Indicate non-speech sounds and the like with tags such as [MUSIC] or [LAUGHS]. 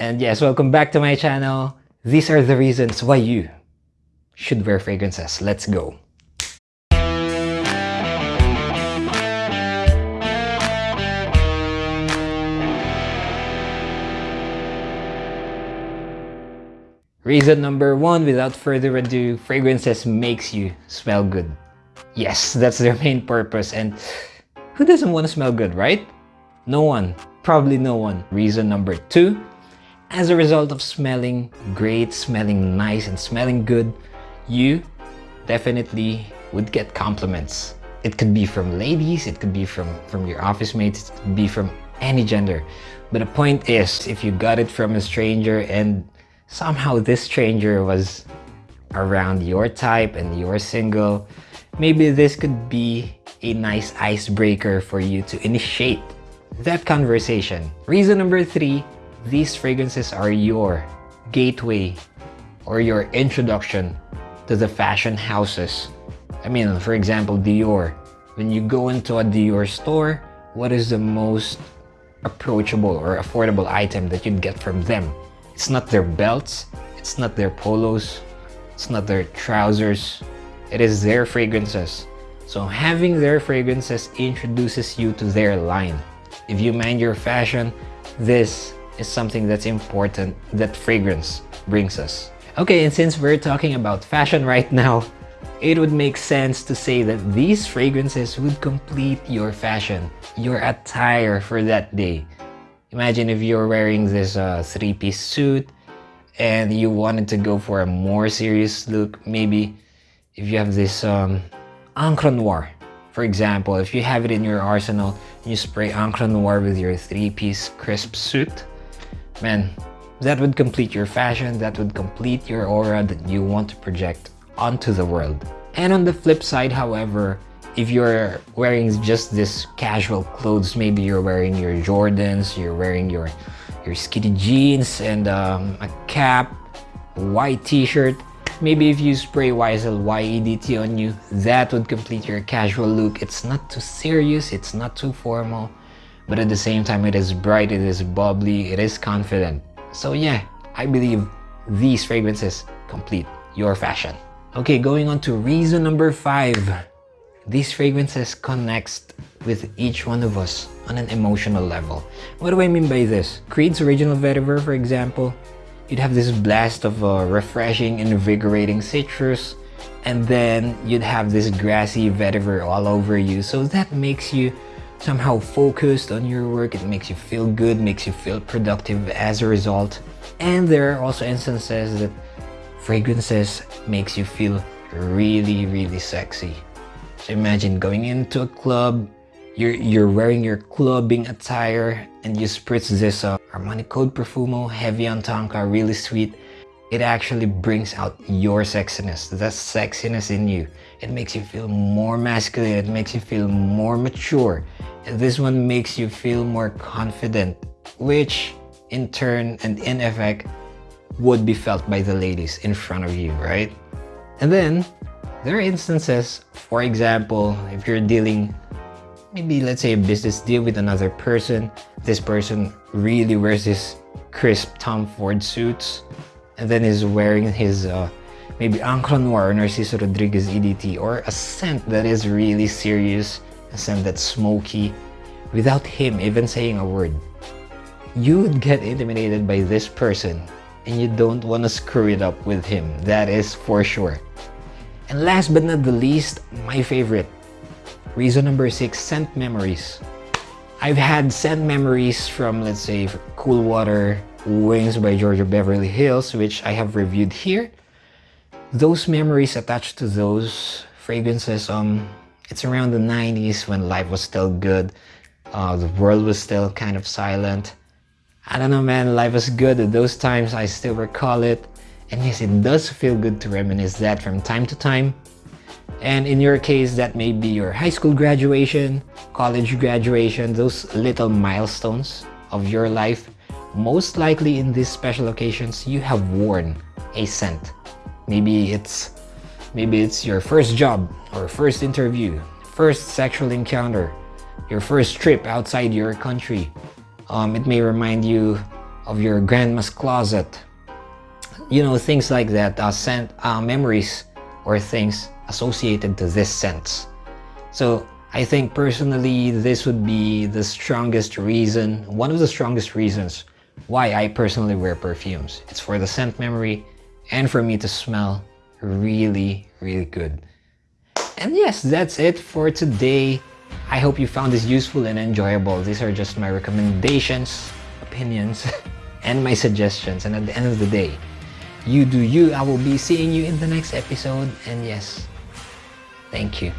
And yes, welcome back to my channel. These are the reasons why you should wear fragrances. Let's go. Reason number one, without further ado, fragrances makes you smell good. Yes, that's their main purpose and who doesn't want to smell good, right? No one. Probably no one. Reason number two, as a result of smelling great, smelling nice, and smelling good, you definitely would get compliments. It could be from ladies, it could be from, from your office mates, it could be from any gender. But the point is, if you got it from a stranger and somehow this stranger was around your type and you're single, maybe this could be a nice icebreaker for you to initiate that conversation. Reason number three, these fragrances are your gateway or your introduction to the fashion houses. I mean, for example, Dior. When you go into a Dior store, what is the most approachable or affordable item that you'd get from them? It's not their belts, it's not their polos, it's not their trousers, it is their fragrances. So having their fragrances introduces you to their line. If you mind your fashion, this is something that's important that fragrance brings us. Okay, and since we're talking about fashion right now, it would make sense to say that these fragrances would complete your fashion, your attire for that day. Imagine if you're wearing this uh, three-piece suit and you wanted to go for a more serious look, maybe if you have this um, Encre Noir, for example, if you have it in your arsenal, you spray Encre Noir with your three-piece crisp suit, man, that would complete your fashion, that would complete your aura that you want to project onto the world. And on the flip side, however, if you're wearing just this casual clothes, maybe you're wearing your Jordans, you're wearing your, your skinny jeans and um, a cap, white t-shirt, maybe if you spray YSL Y EDT on you, that would complete your casual look. It's not too serious, it's not too formal, but at the same time it is bright, it is bubbly, it is confident. So yeah, I believe these fragrances complete your fashion. Okay, going on to reason number five. These fragrances connect with each one of us on an emotional level. What do I mean by this? Creed's Original Vetiver, for example, you'd have this blast of uh, refreshing, invigorating citrus, and then you'd have this grassy vetiver all over you. So that makes you somehow focused on your work. It makes you feel good, makes you feel productive as a result. And there are also instances that fragrances makes you feel really, really sexy. So imagine going into a club, you're, you're wearing your clubbing attire and you spritz this uh, Armani Code Profumo Heavy on Tonka, really sweet. It actually brings out your sexiness, the sexiness in you. It makes you feel more masculine, it makes you feel more mature. This one makes you feel more confident, which in turn and in effect would be felt by the ladies in front of you, right? And then there are instances, for example, if you're dealing maybe let's say a business deal with another person, this person really wears this crisp Tom Ford suits and then is wearing his uh, maybe Encre Noir Narciso Rodriguez EDT or a scent that is really serious a scent that's smoky, without him even saying a word. You would get intimidated by this person and you don't want to screw it up with him. That is for sure. And last but not the least, my favorite. Reason number six, scent memories. I've had scent memories from, let's say, Cool Water, Wings by Giorgio Beverly Hills, which I have reviewed here. Those memories attached to those fragrances, um, it's around the 90s when life was still good. Uh, the world was still kind of silent. I don't know, man, life was good at those times. I still recall it. And yes, it does feel good to reminisce that from time to time. And in your case, that may be your high school graduation, college graduation, those little milestones of your life. Most likely in these special occasions, you have worn a scent. Maybe it's Maybe it's your first job or first interview, first sexual encounter, your first trip outside your country. Um, it may remind you of your grandma's closet. You know, things like that, uh, scent, uh, memories or things associated to this scent. So I think personally, this would be the strongest reason, one of the strongest reasons why I personally wear perfumes. It's for the scent memory and for me to smell really, really good. And yes, that's it for today. I hope you found this useful and enjoyable. These are just my recommendations, opinions, [LAUGHS] and my suggestions. And at the end of the day, you do you. I will be seeing you in the next episode. And yes, thank you.